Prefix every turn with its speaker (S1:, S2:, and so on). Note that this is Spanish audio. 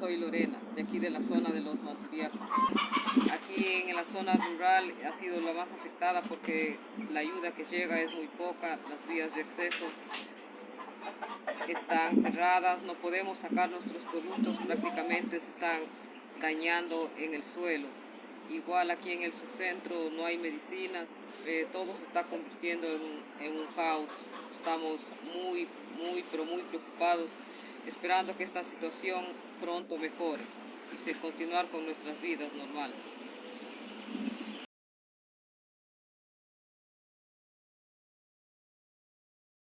S1: Soy Lorena, de aquí de la zona de los Manturiacos. Aquí en la zona rural ha sido la más afectada porque la ayuda que llega es muy poca, las vías de acceso están cerradas, no podemos sacar nuestros productos, prácticamente se están dañando en el suelo. Igual aquí en el subcentro no hay medicinas, eh, todo se está convirtiendo en en un caos. Estamos muy, muy, pero muy preocupados esperando que esta situación pronto mejore y se continuar con nuestras vidas normales.